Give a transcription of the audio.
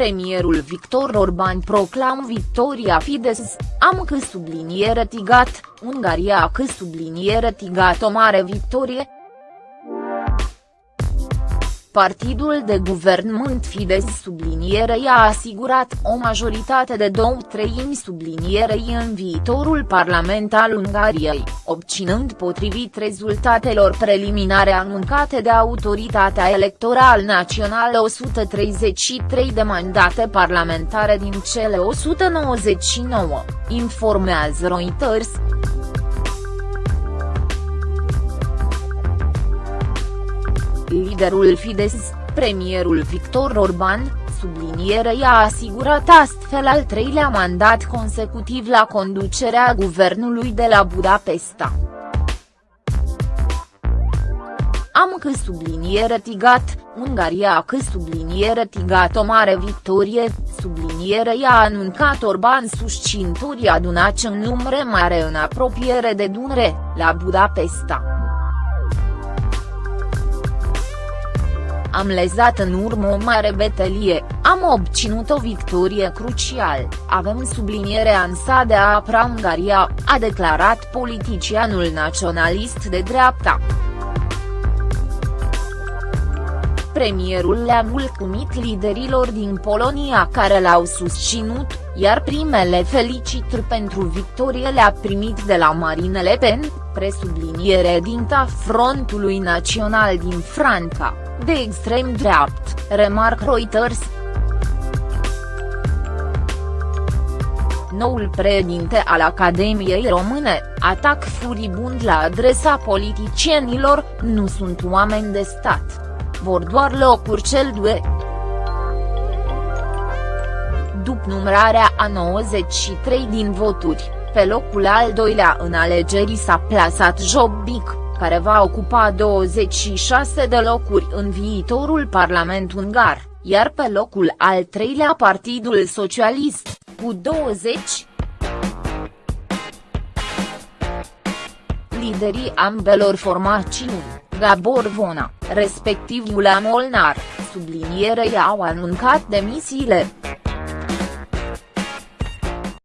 Premierul Victor Orban proclam victoria Fidesz, am că subliniere tigat, Ungaria că subliniere tigat o mare victorie, Partidul de guvernământ Fidesz sublinierei a asigurat o majoritate de două treimi sublinierei în viitorul parlament al Ungariei, obținând potrivit rezultatelor preliminare anunțate de Autoritatea Electorală Națională 133 de mandate parlamentare din cele 199, informează Reuters. Liderul Fidesz, premierul Victor Orban, sublinierei a asigurat astfel al treilea mandat consecutiv la conducerea guvernului de la Budapesta. Am că subliniere tigat, Ungaria că subliniere tigat o mare victorie, subliniere i-a anuncat Orban susținturii adunați în numere mare în apropiere de Dunre, la Budapesta. Am lezat în urmă o mare betelie, am obținut o victorie crucial, avem sublinierea ansa de a apra Ungaria, a declarat politicianul naționalist de dreapta. Premierul le-a mulțumit liderilor din Polonia care l-au susținut, iar primele felicitări pentru victorie le-a primit de la Marine Le Pen, presubliniere dinta Frontului Național din Franța de extrem dreapt, remarc Reuters. Noul președinte al Academiei Române, atac furibund la adresa politicienilor, nu sunt oameni de stat. Vor doar locuri cel due. După numărarea a 93 din voturi, pe locul al doilea în alegeri s-a plasat Jobbik care va ocupa 26 de locuri în viitorul Parlament ungar, iar pe locul al treilea Partidul Socialist, cu 20. Liderii ambelor formațiuni, Gabor Vona, respectiv Iula Molnar, sublinierei au anuncat demisiile.